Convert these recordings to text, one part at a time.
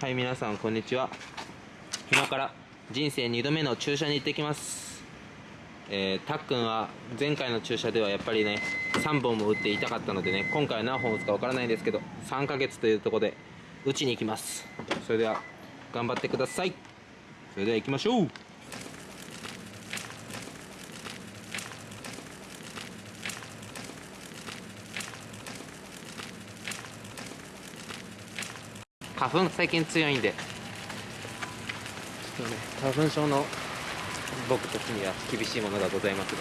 はい皆さんこんにちは。今から人生2度目の注射に行ってきます。えー、たっくんは前回の注射ではやっぱりね3本も打って痛かったのでね今回は何本打つかわからないんですけど3ヶ月というとこで打ちに行きます。それでは頑張ってください。それでは行きましょう。花粉最近強いんで。ちょっとね花粉症の僕たちには厳しいものがございますが。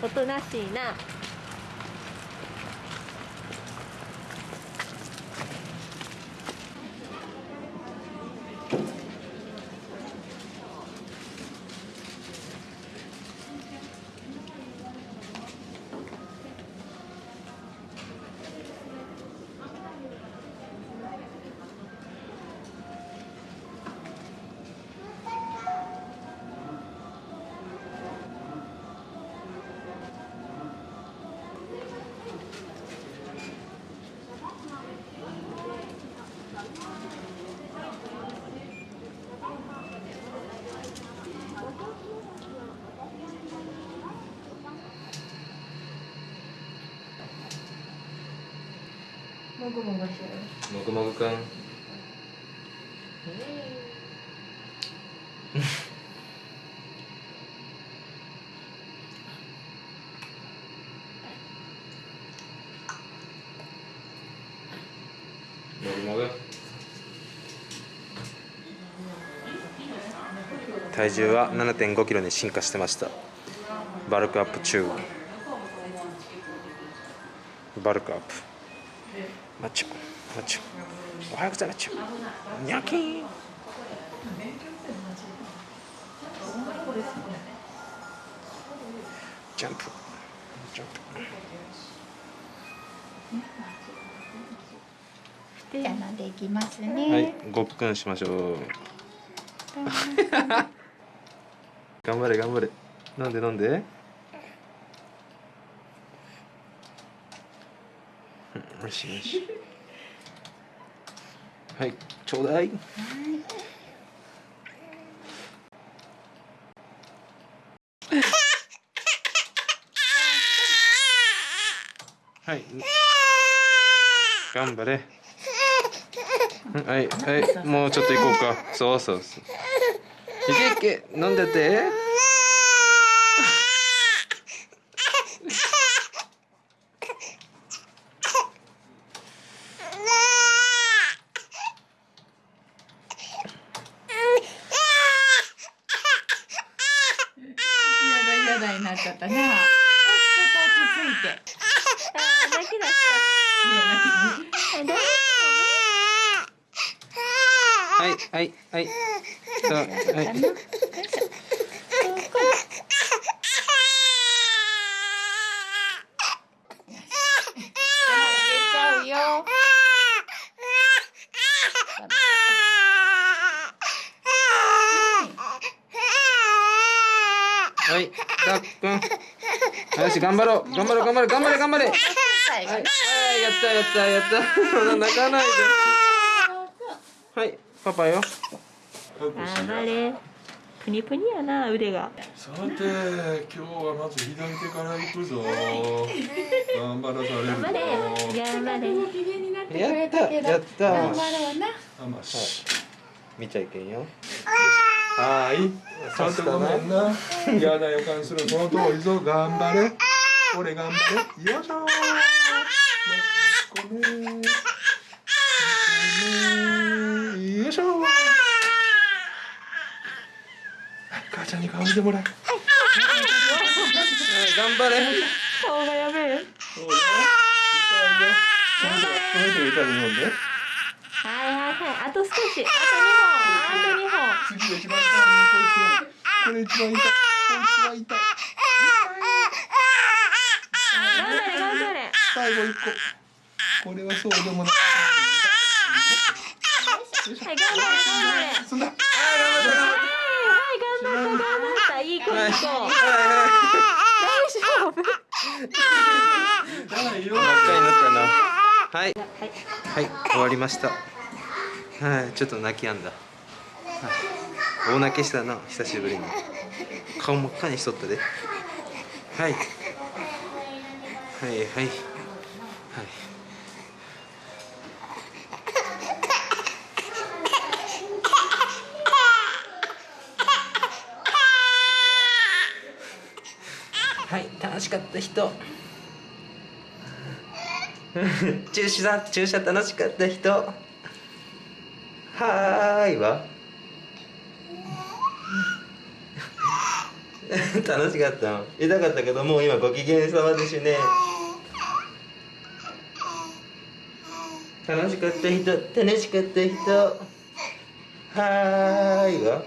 おとなしいなもぐもぐしてるもぐもぐくん。もぐもぐ。体重は7 5キロに進化してました。バルクアップ中。バルクアップ。マッチョマッチョ。おはようございます。ニャキーン。ジャンプ。ジャンじゃあ飲んでいきますプはいね、ごっくんしましょう。頑張れ頑張れ。飲んで飲んでうんよしよしはいちょうだい。はい。頑張れ。はいはい。もうちょっと行こうか。そうそうそう。いけいけ。飲んでて。やだになったな。ちょっと落ち着いて。あー泣き出しいや泣きたはいはいはいそうはい。はいたっくんよし頑張ろう。頑張ろう頑張れ頑張れ頑張れ。はいはいやったやったやった。泣かないで。はいパパよ。頑張れ。プニプニやな腕が。さて今日はまず左手から行くぞ。頑張らされるぞ。頑張れやれ。った。やった。頑張ろうな。あまし見ちゃいけんよはーい。ちゃんとごめんな。嫌な予感する。その通りぞ頑張れ。俺頑張れ。よいしょ。よいしょ。母ちゃんに顔見てもらえ。はい頑張れ。顔がやべえ。そうよ痛いよ。この人がこの人が痛いの飲んではい、あと少し、あと二本、あと二本。次が一番痛い、これ一番痛い。これ一番痛い。こ痛い。頑張れ、頑張れ。最後一個。これはそうでもない。はい、頑張れ、頑張れ。そん頑張れ、頑張った、頑張った、いい子、いい子。大丈夫。はい、はい、終わりました。はいちょっと泣きやんだ、はい、大泣きしたな久しぶりに。顔真っ赤にしとったで。はい。はいはい。はい。はい楽しかった人。注射注射楽しかった人。はーいわ 楽しかったの？痛かったけどもう今ご機嫌さまでしね。楽しかった人楽しかった人。はーいわ